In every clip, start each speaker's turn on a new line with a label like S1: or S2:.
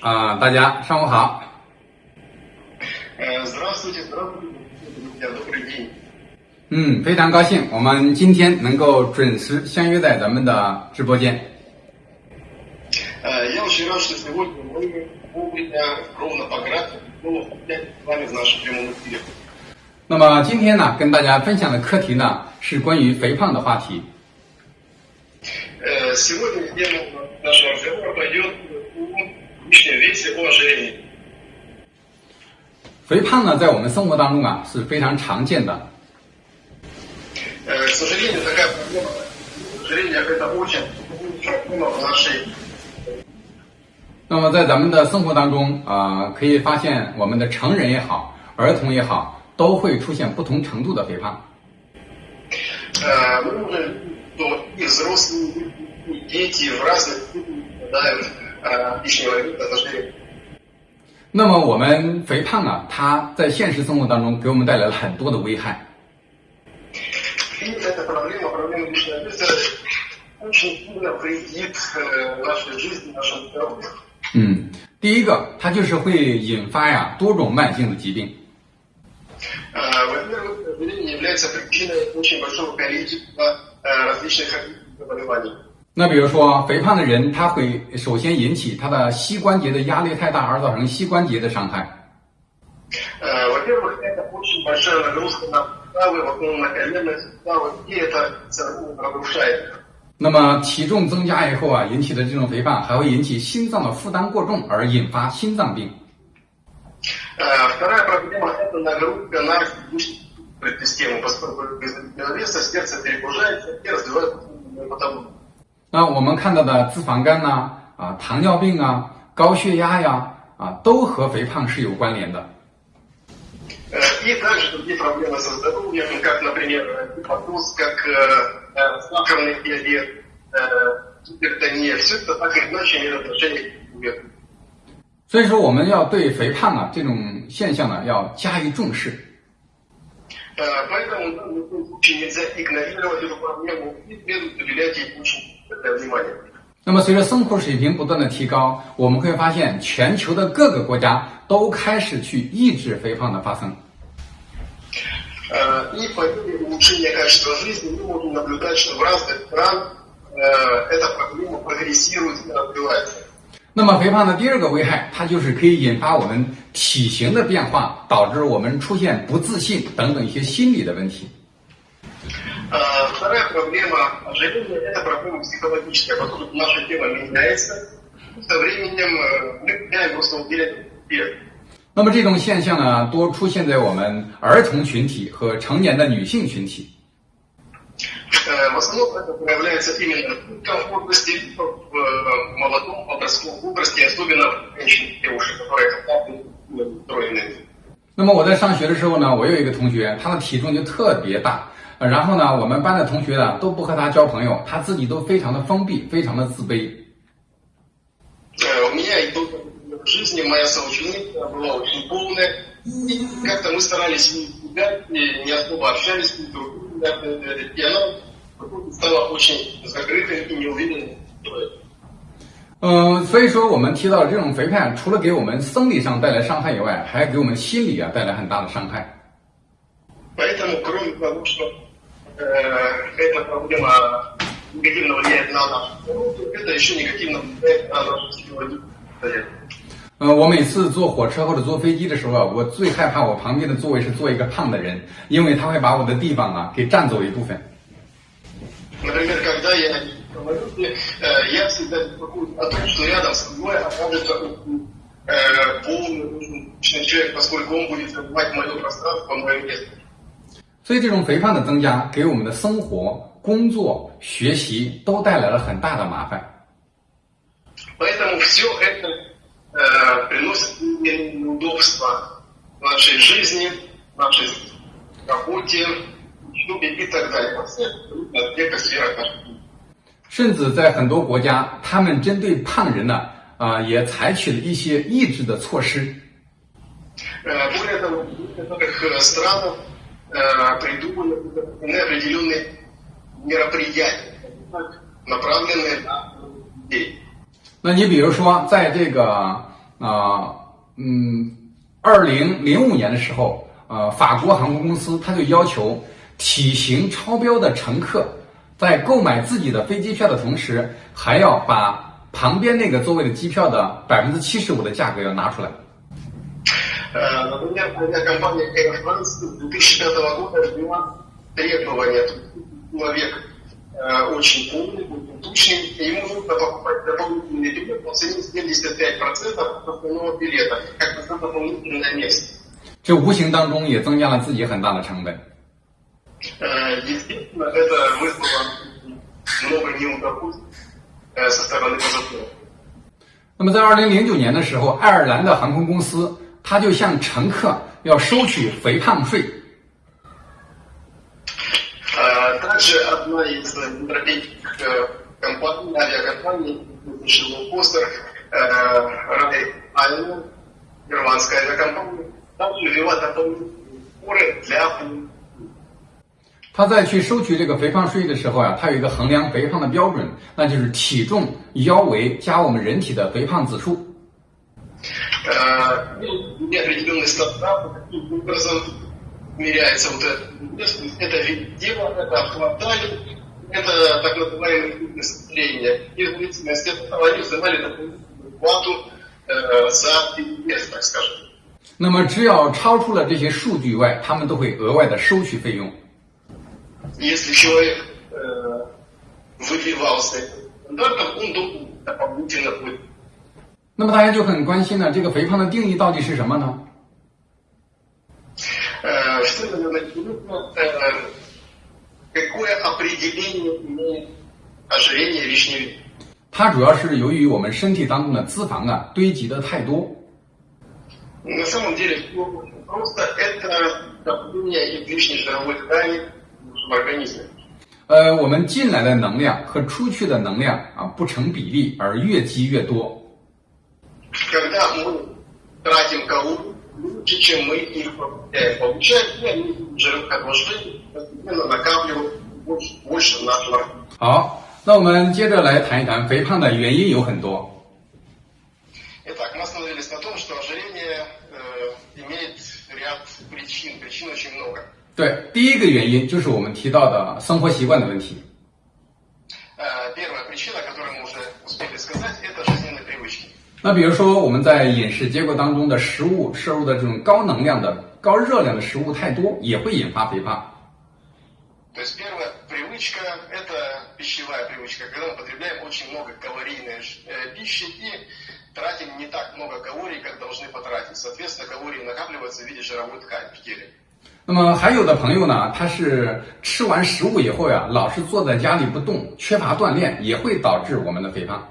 S1: 啊，大家上午好。
S2: Э, Здравствуйте, здравствуйте, друзья, добрый день.
S1: 嗯，非常高兴，我们今天能够准时相约在咱们的直播间。
S2: Э, Я очень рад, что сегодня мы вовремя, ровно по графику, снова опять с вами в нашем прямом эфире.
S1: 那么今天呢，跟大家分享的课题呢是关于肥胖的话题。
S2: Э, Сегодня тема нашего разговора 过
S1: 肥胖呢在我们生活当中啊是非常常见的。
S2: 呃的概
S1: 那么在咱们的生活当中啊可以发现我们的成人也好儿童也好都会出现不同程度的肥胖。
S2: 呃呃一些
S1: 那么我们肥胖啊它在现实生活当中给我们带来了很多的危害。嗯第一个它就是会引发呀多种慢性的疾病。
S2: 呃我呃一些很的
S1: 那比如说，肥胖的人他会首先引起他的膝关节的压力太大，而造成膝关节的伤害。
S2: 呃，我这会儿的呼吸模式如何呢？那为我供了，人们让我夜的走路都帅。
S1: 那么体重增加以后啊，引起的这种肥胖还会引起心脏的负担过重而引发心脏病。
S2: 呃，
S1: 那我们看到的脂肪肝呐、啊，糖尿病啊，高血压呀，啊，都和肥胖是有关联的。
S2: Э, И также другие проблемы со здоровьем, как, например, гипотоз, как э, э, сахарный диабет, э, гипертония. Все это так или иначе имеет отношение к весу.
S1: 所以说，我们要对肥胖啊这种现象呢，要加以重视。
S2: Э, Поэтому нам ни в коем случае нельзя игнорировать эту проблему и следует уделять ей очень большое внимание.
S1: 那么，随着生活水平不断的提高，我们会发现全球的各个国家都开始去抑制肥胖的发生。
S2: Э, И по мере улучшения качества жизни мы можем наблюдать, что в разных странах э, эта проблема прогрессирует и развивается.
S1: 那么，肥胖的第二个危害，它就是可以引发我们体型的变化，导致我们出现不自信等等一些心理的问题。
S2: Э, Вторая проблема ожирения – это проблема психологическая, поскольку наша тело меняется, и со временем э, мы теряем просто уверенность в себе.
S1: 那么，这种现象呢，多出现在我们儿童群体和成年的女性群体。
S2: Э, В основном это проявляется именно в детском возрасте, в э, молодом подростковом возрасте, особенно в женщин, девушек, которые когда-то устроены.
S1: 那么我在上学的时候呢，我有一个同学，他的体重就特别大，呃然后呢，我们班的同学呢都不和他交朋友，他自己都非常的封闭，非常的自卑。
S2: Э, У меня и до в жизни моя соученица была очень полная, и как-то мы старались не избегать, и не особо общались друг с другом, э, и она стала очень закрытой и неуверенной.
S1: 嗯、所以说我们提到这种肥胖，除了给我们生理上带来伤害以外，还给我们心理啊带来很大的伤害。
S2: Поэтому, кроме того, что э, эта проблема негативно влияет на наше здоровье, это еще негативно влияет на наше психологическое состояние.
S1: 呃我每次坐火车或者坐飞机的时候啊我最害怕我旁边的座位是坐一个胖的人因为他会把我的地方啊给占走一部分。所以这种肥胖的增加给我们的生活工作学习都带来了很大的麻烦。
S2: 为什么我们就很 Поэтому все это э, приносит мне неудобства в нашей жизни, в нашей работе, учебе и так далее. Во всех абсолютно аспектах сферах нашей жизни.
S1: 甚至在很多国家，他们针对胖人呢，啊、也采取了一些抑制的措施。
S2: Э, Более того, в некоторых э, странах э, придумали определенные мероприятия, направленные на людей.
S1: 那你比如说，在这个啊、呃，嗯，二零零五年的时候，呃，法国航空公司它就要求体型超标的乘客，在购买自己的飞机票的同时，还要把旁边那个座位的机票的百分之七十五的价格要拿出来。
S2: 呃，очень тучный, и ему нужно покупать дополнительный билет по цене 75% от основного билета, как на дополнительное место.
S1: 这无形当中也增加了自己很大的成本。
S2: Э, Естественно, это вызвало много неудовольствий э, со стороны пассажиров.
S1: 那么在二零零九年的时候，爱尔兰的航空公司它就向乘客要收取肥胖税。
S2: А Также одна из европейских э, компаний, авиакомпаний, Шилопостер, Рай Айна, германская авиакомпания, также ввела дополнительные сборы для
S1: 他在去收取这个肥胖税的时候啊，它有一个衡量肥胖的标准，那就是体重、腰围加我们人体的肥胖指数。
S2: э, определенный стандарт, каким образом меряется вот это. вес. Это вид тела, это обхватание, это так называемое фитнес-трение. И в зависимости от этого они взимали дополнительную плату э, за вес, так скажем.
S1: 那么只要超出了这些数据外，他们都会额外的收取费用。
S2: Если человек э, выбивался этим стандартом, он должен дополнительно платить.
S1: 那么大家就很关心了，这个肥胖的定义到底是什么呢？
S2: Э, что, наверное, интересно, э, какое определение имеет ожирение лишний вес?
S1: 它主要是由于我们身体当中的脂肪啊堆积的太多，
S2: На самом деле, всё очень просто это давление излишней жировой ткани в нашем организме.
S1: 呃，我们进来的能量和出去的能量啊不成比例，而越积越多。
S2: Когда мы тратим калории лучше, чем мы их получаем, получаем и жировых отложений постепенно накапливают больше, больше в нашем организме.
S1: 好，那我们接着来谈一谈肥胖的原因有很多。
S2: Итак, мы остановились на том, что ожирение э, имеет ряд причин. Причин очень много.
S1: 对，第一个原因就是我们提到的生活习惯的问题。 那比如说我们在饮食结构当中的食物摄入的这种高能量的高热量的食物太多也会引发肥胖。那么还有的朋友呢他是吃完食物以后呀老是坐在家里不动缺乏锻炼也会导致我们的肥胖。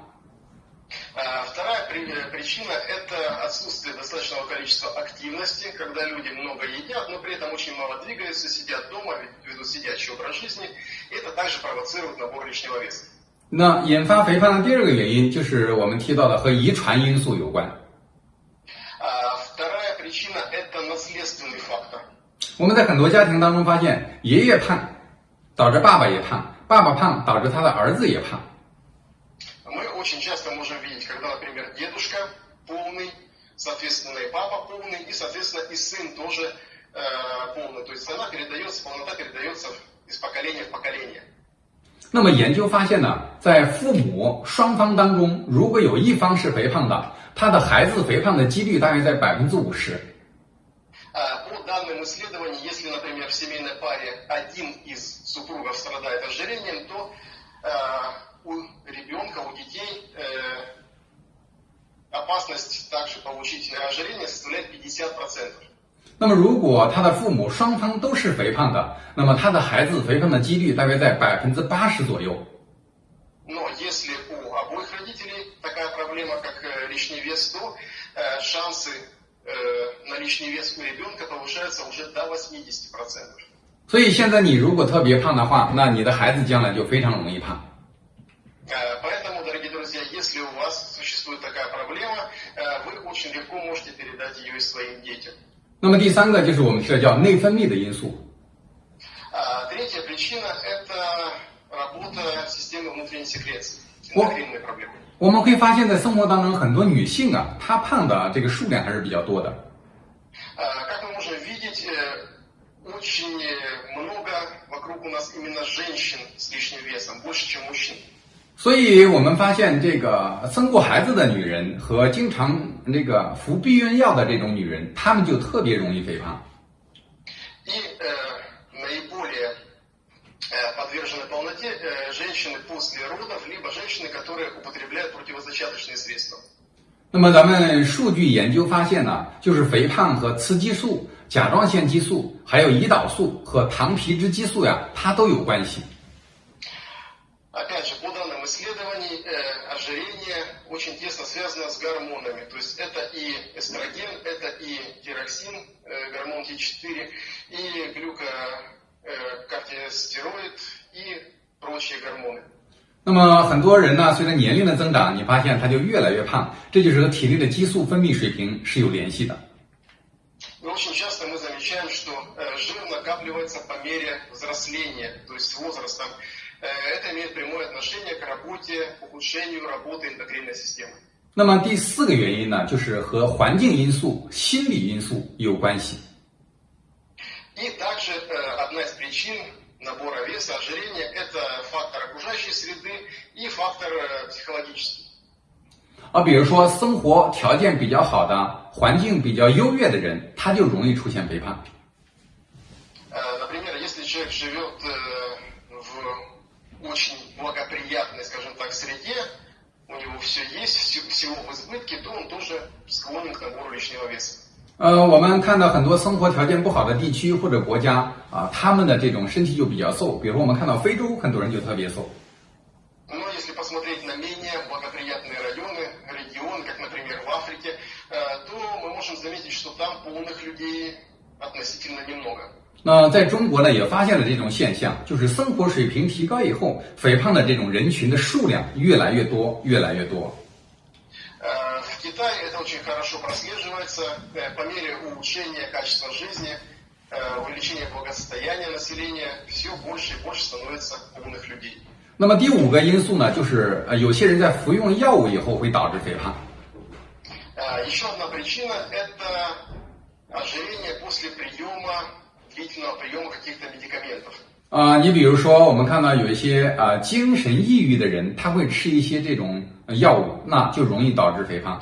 S2: А Вторая при- э, причина – это отсутствие достаточного количества активности, когда люди много едят, но при этом очень мало двигаются, сидят дома, ведь- ведут сидячий образ жизни. И это также провоцирует набор лишнего веса.
S1: 那引发肥胖的第二个原因就是我们提到的和遗传因素有关。
S2: А Вторая причина – это наследственный фактор.
S1: 我们在很多家庭当中发现，爷爷胖，导致爸爸也胖；爸爸胖，导致他的儿子也胖。
S2: соответственно, и папа полный, и, соответственно, и сын тоже э, полный. То есть она передается, полнота передается из поколения в поколение.
S1: 那么研究发现呢，在父母双方当中，如果有一方是肥胖的，他的孩子肥胖的几率大约在百分之五十。
S2: А, По данным исследований, если, например, в семейной паре один из супругов страдает ожирением, то получить ожирение составляет 50%.
S1: 那么如果他的父母双方都是肥胖的，那么他的孩子肥胖的几率大约在百分之八十左右。
S2: Но если у обоих родителей такая проблема, как э, лишний вес, то э, шансы э, на лишний вес у ребенка повышаются уже до 80%.
S1: 所以现在你如果特别胖的话，那你的孩子将来就非常容易胖。
S2: Э, очень легко можете передать ее и своим детям.
S1: 那么第三个就是我们说叫内分泌的因素。
S2: А Третья причина – это работа системы внутренней секреции,
S1: О.
S2: эндокринные проблемы.
S1: 我们会发现，在生活当中，很多女性啊，她胖的这个数量还是比较多的。
S2: Э, Как мы можем видеть, э, очень много вокруг у нас именно женщин с лишним весом, больше, чем мужчин.
S1: 所以我们发现，这个生过孩子的女人和经常那个服避孕药的这种女人，她们就特别容易肥胖。
S2: И э, наиболее э, подвержены полноте э, женщины после родов, либо женщины, которые употребляют противозачаточные средства.
S1: 那么咱们数据研究发现呢，就是肥胖和雌激素、甲状腺激素、还有胰岛素和糖皮质激素呀，它都有关系。
S2: очень тесно связано с гормонами. То есть это и эстроген, это и тироксин, э, гормон Т4, и глюкокортикостероид и прочие гормоны.
S1: 那么很多人呢，随着年龄的增长，你发现他就越来越胖，这就是和体内的激素分泌水平是有联系的。
S2: И очень часто мы замечаем, что э, жир накапливается по мере взросления, то есть с возрастом. Э, это имеет прямое отношение к работе, к ухудшению работы эндокринной системы.
S1: 那么第四个原因呢，就是和环境因素、心理因素有关系。
S2: И также э, одна из причин набора веса, ожирения, это фактор окружающей среды и фактор э, психологический.
S1: 啊，比如说生活条件比较好的、环境比较优越的人，他就容易出现肥胖。
S2: Э, Например, если человек живет э, в очень благоприятной, скажем так, среде, у него все есть, всё- всего в избытке, то он тоже склонен к набору лишнего веса.
S1: 呃，我们看到很多生活条件不好的地区或者国家啊，他们的这种身体就比较瘦。比如说，我们看到非洲很多人就特别瘦。
S2: Но если посмотреть на менее благоприятные районы, регионы, как, например, в Африке, э, то мы можем заметить, что там полных людей относительно немного.
S1: 那在中国呢，也发现了这种现象，就是生活水平提高以后，肥胖的这种人群的数量越来越多，越来越多。
S2: Э, В Китае это очень хорошо прослеживается. Э, По мере улучшения качества жизни, э, увеличения благосостояния населения, все больше и больше становится умных людей.
S1: 那么第五个因素呢，就是呃，有些人在服用药物以后会导致肥胖。
S2: Э, Еще одна причина – это ожирение после приема, длительного приема каких-то медикаментов.
S1: 啊、你比如说，我们看到有一些啊、精神抑郁的人，他会吃一些这种呃药物，那就容易导致肥胖。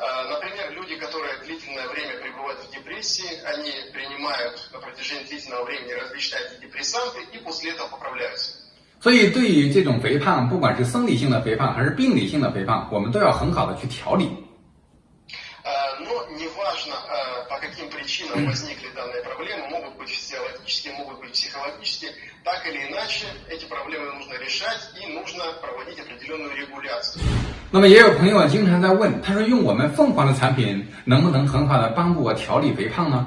S2: Э, Например, люди, которые длительное время пребывают в депрессии, они принимают на протяжении длительного времени различные антидепрессанты и после этого поправляются.
S1: 所以，对于这种肥胖，不管是生理性的肥胖还是病理性的肥胖，我们都要很好的去调理。
S2: Э, Но неважно, э, по каким причинам возникли психологические, так или иначе эти проблемы нужно решать и нужно проводить определенную регуляцию.
S1: 那么，也有朋友经常在问，他说用我们凤凰的产品能不能很好的帮助我调理肥胖呢？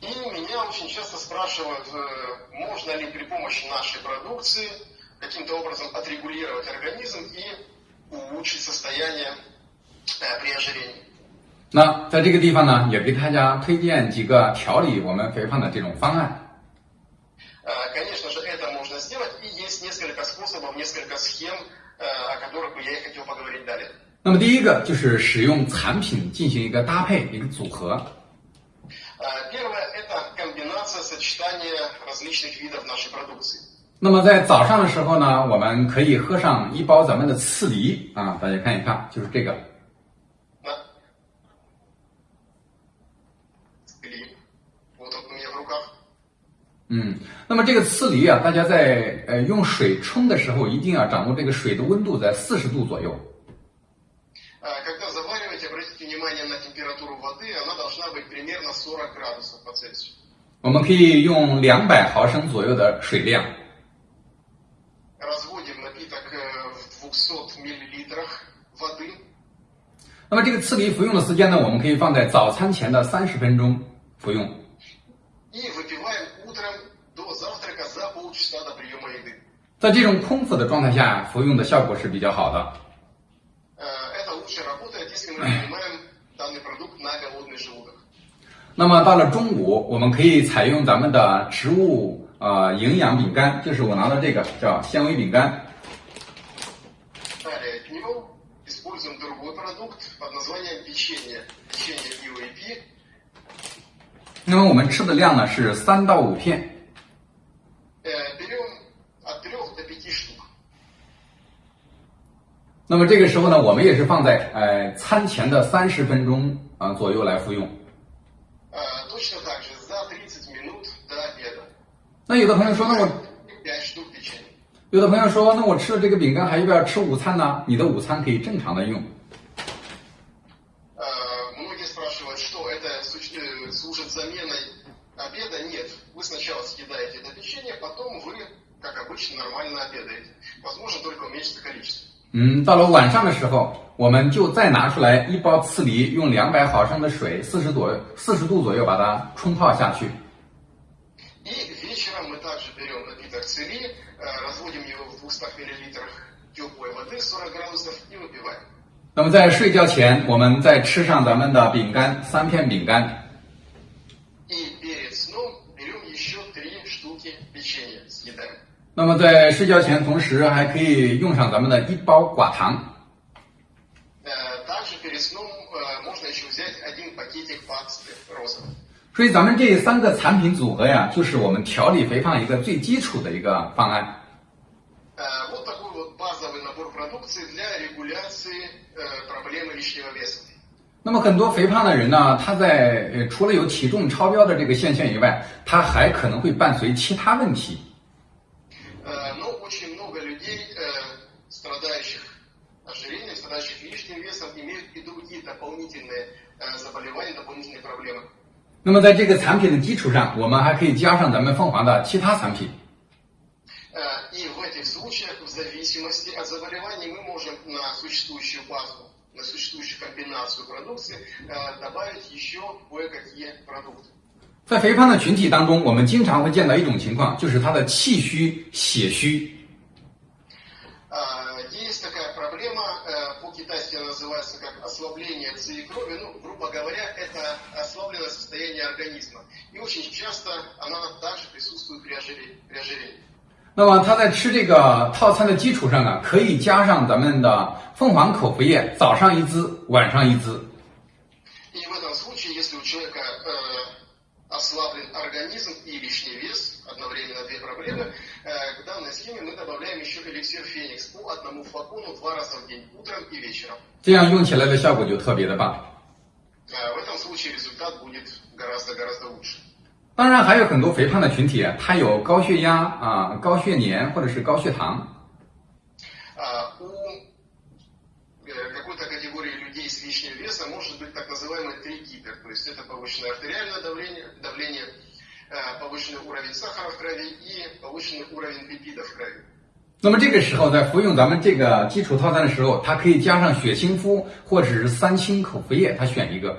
S2: И меня очень часто спрашивают, э, можно ли при помощи нашей продукции каким-то образом отрегулировать организм и улучшить состояние э, при ожирении.
S1: 那在这个地方呢，也给大家推荐几个调理我们肥胖的这种方案。
S2: Э, Конечно же, это можно сделать, и есть несколько способов, несколько схем, э, о которых бы я и хотел поговорить далее.
S1: 那么第一个就是使用产品进行一个搭配，一个组合。
S2: Э, Первое – это комбинация, сочетание различных видов нашей продукции.
S1: 那么在早上的时候呢，我们可以喝上一包咱们的刺梨啊，大家看一看，就是这个。 嗯，那么这个刺梨啊，大家在呃用水冲的时候，一定要掌握这个水的温度在四十度左右。我们可以用两百毫升左右的水量。那么这个刺梨服用的时间呢，我们可以放在早餐前的三十分钟服用。
S2: 服
S1: 在这种空腹的状态下服用的效果是比较好的。那么到了中午，我们可以采用咱们的植物呃营养饼干，就是我拿的这个叫纤维饼干。那么我们吃的量呢是三到五片。那么这个时候呢，我们也是放在呃餐前的三十分钟啊、左右来服用。
S2: Э, точно так же за 30 минут до обеда.
S1: 那有的朋友说，那我
S2: 5 штук печенья.
S1: 有的朋友说，那我吃了这个饼干还要不要吃午餐呢？你的午餐可以正常的用。
S2: Э, Многие спрашивают, что это суч- э, служит заменой обеда. Нет, вы сначала съедаете это печенье, потом вы, как обычно, нормально обедаете. Возможно, только уменьшится количество.
S1: 嗯，到了晚上的时候，我们就再拿出来一包刺梨，用两百毫升的水，四十左四十度左右把它冲泡下去。那么在睡觉前，我们再吃上咱们的饼干，三片饼干。那么在睡觉前，同时还可以用上咱们的一包寡糖。所以咱们这三个产品组合呀，就是我们调理肥胖一个最基础的一个方案。那么很多肥胖的人呢，他在呃除了有体重超标的这个现象以外，他还可能会伴随其他问题。
S2: и другие дополнительные э, заболевания, дополнительные проблемы.
S1: 那么在这个产品的基础上，我们还可以加上咱们凤凰的其他产品。
S2: Э, И в этих случаях, в зависимости от заболеваний, мы можем на существующую базу, на существующую комбинацию продукции э, добавить еще кое-какие продукты.
S1: 在肥胖的群体当中，我们经常会见到一种情况，就是他的气虚、血虚。
S2: А, ослабление ци крови. Ну, грубо говоря, это ослабленное состояние организма. И очень часто она также присутствует при ожирении. При ожирении.
S1: 那么他在吃这个套餐的基础上啊，可以加上咱们的凤凰口服液，早上一支，晚上一支。
S2: еще эликсир Феникс по одному флакону два раза в день, утром и вечером.
S1: 这样用起来的效果就特别的棒。
S2: Э, в этом случае результат будет гораздо-гораздо лучше.
S1: 当然，还有很多肥胖的群体啊，他有高血压啊、高血粘或者是高血糖。
S2: А, у э, какой-то категории людей с лишним весом может быть так называемый тригипер, то есть это повышенное артериальное давление, давление э, повышенный уровень сахара в крови и повышенный уровень липидов в крови.
S1: 那么这个时候，在服用咱们这个基础套餐的时候，它可以加上血清肤或者是三清口服液，他选一个。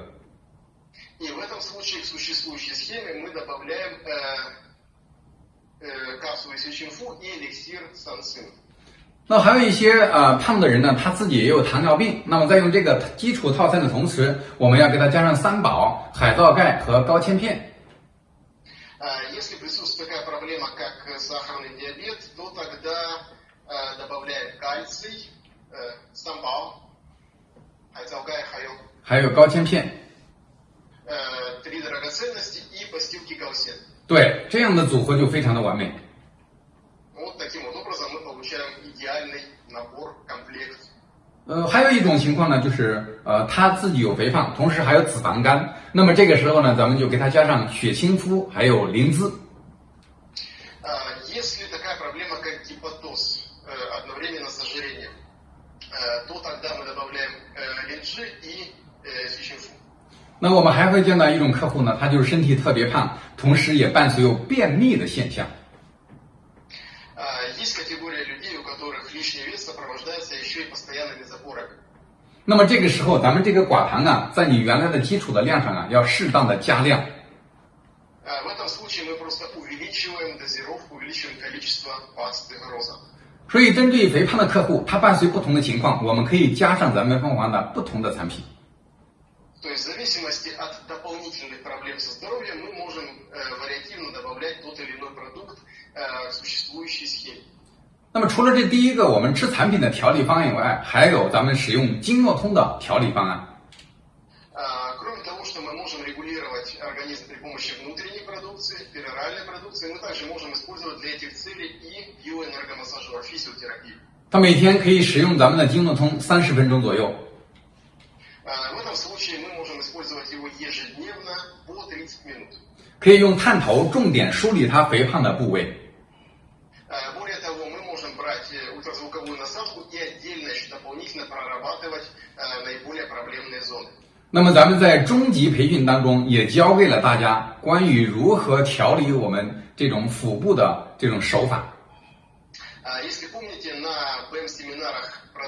S1: 那还有一些呃胖的人呢，他自己也有糖尿病，那么在用这个基础套餐的同时，我们要给他加上三宝、海藻钙和高纤片。
S2: э, добавляем кальций, э, самбал, айцалгай, хайо,
S1: 还有高纤片。
S2: э, три драгоценности и постилки гаусен.
S1: 对，这样的组合就非常的完美。
S2: Вот таким вот образом мы получаем идеальный набор, комплект.
S1: 呃，还有一种情况呢，就是呃他自己有肥胖，同时还有脂肪肝，那么这个时候呢，咱们就给他加上血清肤，还有灵芝。 那我们还会见到一种客户呢，他就是身体特别胖，同时也伴随有便秘的现象。那么这个时候咱们这个寡糖啊，在你原来的基础的量上啊，要适当的加量。所以针对肥胖的客户，他伴随不同的情况，我们可以加上咱们蜂王的不同的产品。
S2: То есть в зависимости от дополнительных проблем со здоровьем мы можем э, вариативно добавлять тот или иной продукт э, к существующей схеме.
S1: 那么除了这第一个我们吃产品的调理方案以外，还有咱们使用经络通的调理方案。
S2: А, Кроме того, что мы можем регулировать организм при помощи внутренней продукции, пероральной продукции, мы также можем использовать для этих целей и биоэнергомассажер, физиотерапию.
S1: 它每天可以使用咱们的经络通三十分钟左右。
S2: А,
S1: 可以用探头重点梳理它肥胖的部位。
S2: А, Более того, мы можем брать э, ультразвуковую насадку и отдельно еще дополнительно прорабатывать э, наиболее проблемные зоны.
S1: 那么咱们在中级培训当中也教给了大家关于如何调理我们这种腹部的这种手法。
S2: А, Если помните, на БМ-семинарах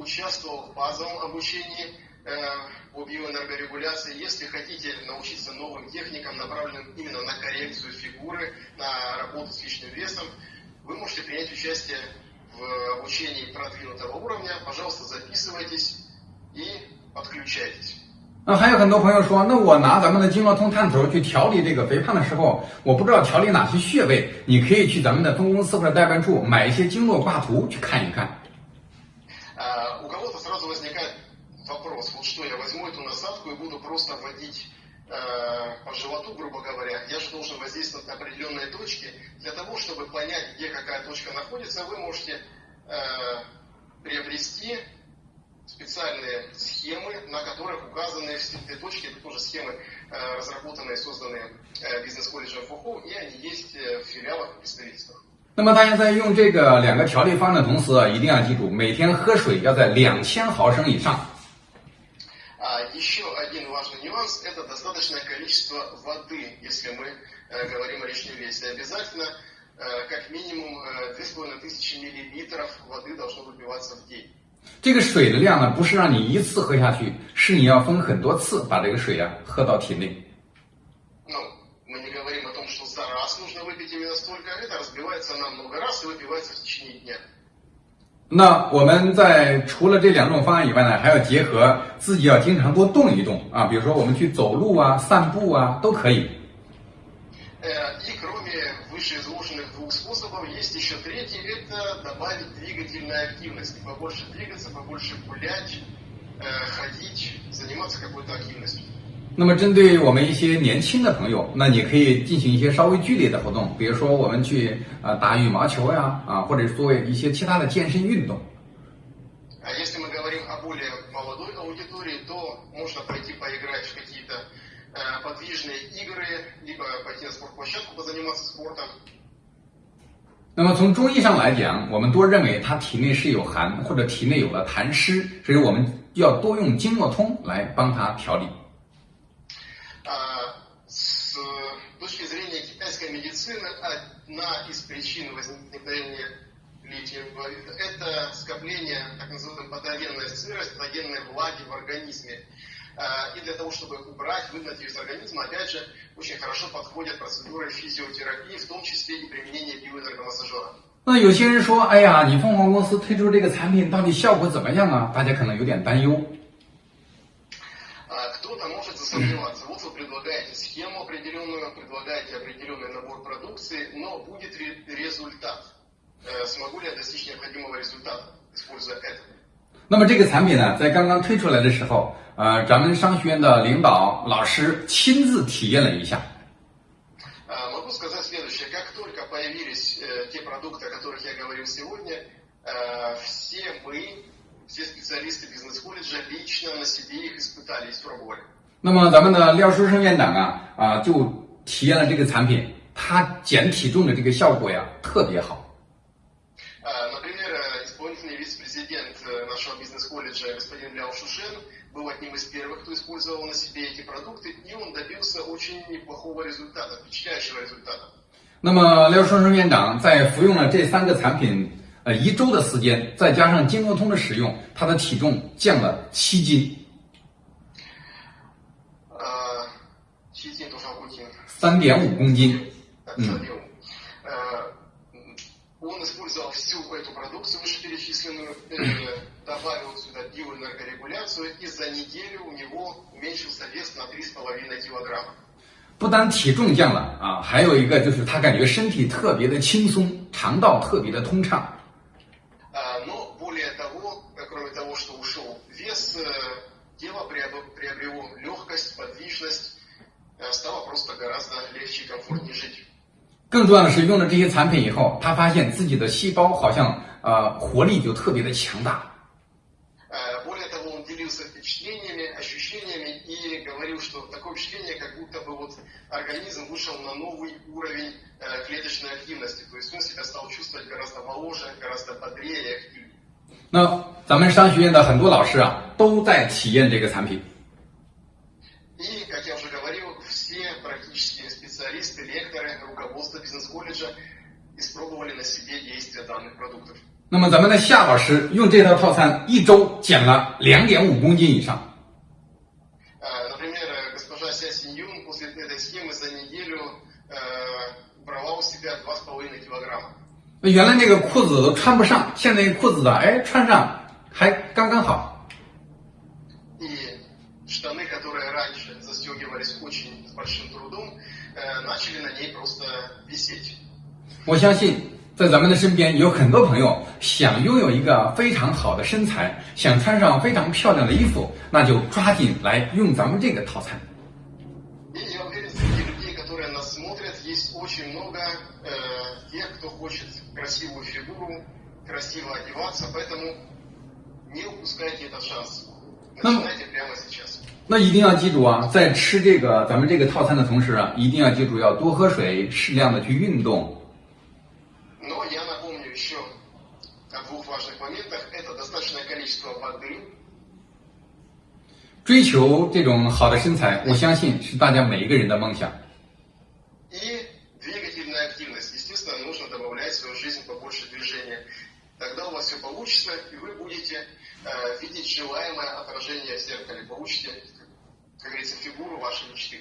S2: участвовал в базовом обучении э, по биоэнергорегуляции, если хотите научиться новым техникам, направленным именно на коррекцию фигуры, на работу с лишним весом, вы можете принять участие в обучении продвинутого уровня. Пожалуйста, записывайтесь и подключайтесь.
S1: 那还有很多朋友说，那我拿咱们的经络通探头去调理这个肥胖的时候，我不知道调理哪些穴位，你可以去咱们的分公司或者代办处买一些经络挂图去看一看。
S2: А, у кого-то сразу возникает вопрос, вот что я возьму эту насадку и буду просто вводить э, по животу, грубо говоря, я же должен воздействовать на определенные точки. Для того, чтобы понять, где какая точка находится, вы можете э, приобрести специальные схемы, на которых указаны эти точки. Это тоже схемы, э, разработанные и созданные бизнес-колледжем ФУХУ, и они есть в филиалах и представительствах.
S1: 那么大家在用这个两个调理方案的同时啊，一定要记住，每天喝水要在两千毫升以上。
S2: А еще один важный нюанс – это достаточное количество воды, если мы э, говорим о лишнем весе. Обязательно э, как минимум э, 2500 миллилитров воды должно выпиваться в день.
S1: 这个水的量呢，不是让你一次喝下去，是你要分很多次把这个水啊喝到体内。
S2: именно столько, это разбивается на много раз и выпивается в течение дня.
S1: 那我们在除了这两种方案以外呢，还要结合自己要经常多动一动啊，比如说我们去走路啊、散步啊都可以。
S2: Э, И кроме вышеизложенных двух способов, есть еще третий – это добавить двигательной активности. Побольше двигаться, побольше гулять,
S1: 那么，针对我们一些年轻的朋友，那你可以进行一些稍微剧烈的活动，比如说我们去啊打羽毛球呀，啊或者做一些其他的健身运动。那么，从中医上来讲，我们多认为他体内是有寒或者体内有了痰湿，所以我们要多用经络通来帮他调理。
S2: медицины, одна из причин возникновения лишнего веса – это скопление так называемой патогенной сырости, патогенной влаги в организме. А, И для того, чтобы убрать, выгнать ее из организма, опять же, очень хорошо подходят процедуры физиотерапии, в том числе и применение биоэнергомассажера.
S1: 那有些人说，哎呀，你凤凰公司推出这个产品到底效果怎么样啊？大家可能有点担忧。
S2: А Кто-то может засомневаться. Вот вы предлагаете схему определенную, предлагаете определенный набор продукции, но будет ли результат? Э, Смогу ли я достичь необходимого результата, используя это?
S1: 那么这个产品呢，在刚刚推出来的时候，呃，咱们商学院的领导老师亲自体验了一下。
S2: А, Могу сказать следующее. Как только появились э, те продукты, о которых я говорил сегодня, э, все мы, все специалисты бизнес-колледжа лично на себе их испытали и испробовали.
S1: 那么咱们的廖书生院长啊啊就体验了这个产品，他减体重的这个效果呀特别好。
S2: А, Например, э, исполнительный вице-президент э, нашего бизнес-колледжа господин Ляо Шушен был одним из первых, кто использовал на себе эти продукты, и он добился очень неплохого результата, впечатляющего результата.
S1: 那么廖书生院长在服用了这三个产品 呃一周的时间，再加上经络通的使用，他的体重降了七斤 三点五公斤。
S2: 嗯。
S1: 不单体重降了啊，还有一个就是他感觉身体特别的轻松，肠道特别的通畅。
S2: стало просто гораздо легче и комфортнее жить.
S1: 更重要的是，用了这些产品以后，他发现自己的细胞好像呃活力就特别的强大。
S2: Э, Более того, он делился впечатлениями, ощущениями и говорил, что такое впечатление, как будто бы вот организм вышел на новый уровень э, клеточной активности. То есть он себя стал чувствовать гораздо моложе, гораздо бодрее и активнее.
S1: 那咱们商学院的很多老师啊，都在体验这个产品。
S2: руководство бизнес-колледжа испробовали на себе действие данных продуктов.
S1: 那么咱们的夏老师用这套套餐一周减了两点五公斤以上。
S2: Э, Например, э, госпожа Ся Синьюн после этой схемы за неделю э, брала у себя 2,5 килограмма.
S1: 那原来那个裤子都穿不上，现在裤子的哎穿上还刚刚好。 我相信，在咱们的身边有很多朋友想拥有一个非常好的身材，想穿上非常漂亮的衣服，那就抓紧来用咱们这个套餐。
S2: 那么，
S1: 那一定要记住啊，在吃这个咱们这个套餐的同时啊，一定要记住要多喝水，适量的去运动，
S2: Но я напомню еще о двух важных моментах. Это достаточное количество воды,
S1: 追求这种好的身材，我相信是大家每一个人的梦想。
S2: И двигательная активность. Естественно, нужно добавлять в свою жизнь побольше движения. Тогда у вас все получится, и вы будете э, видеть желаемое отражение в зеркале. Получите, как говорится, фигуру вашей мечты.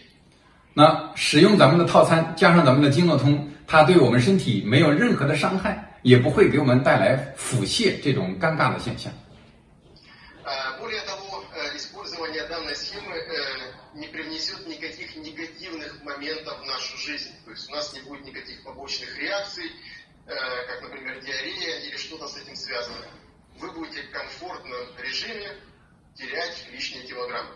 S1: 那使用咱们的套餐，加上咱们的经络通，它对我们身体没有任何的伤害，也不会给我们带来腹泻这种尴尬的现象。
S2: Э, Более того, э, использование данной схемы э, не привнесет никаких негативных моментов в нашу жизнь. То есть у нас не будет никаких побочных реакций, э, как, например, диарея или что-то с этим связано. Вы будете в комфортном режиме терять лишние килограммы.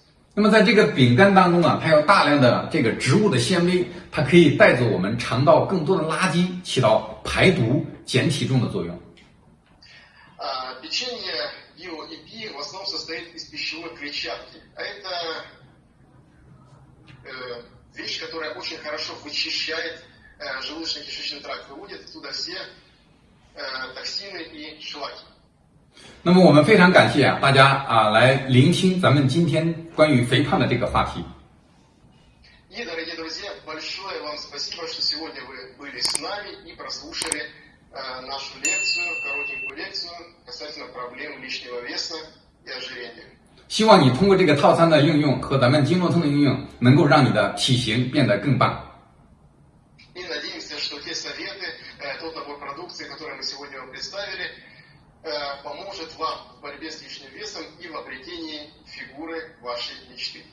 S1: 那么在这个饼干当中啊，它有大量的这个植物的纤维，它可以带走我们肠道更多的垃圾，起到排毒、减体重的作用。
S2: А, Печенье био-ЭПИ в основном состоит из пищевой клетчатки. А это э, вещь, которая очень хорошо вычищает э, желудочно-кишечный тракт, выводит оттуда все э, токсины и шлаки.
S1: 那么我们非常感谢啊大家啊来聆听咱们今天关于肥胖的这个话题。
S2: И, дорогие друзья, большое вам спасибо, что сегодня вы были с нами и прослушали э, нашу лекцию, коротенькую лекцию касательно проблем лишнего веса и ожирения.
S1: 希望你通过这个套餐的应用和咱们经络通的应用，能够让你的体型变得更棒。
S2: И надеемся, что те советы, э, тот набор продукции, который мы сегодня вам представили, э, поможет вам в борьбе с лишним весом и в обретении фигуры вашей мечты.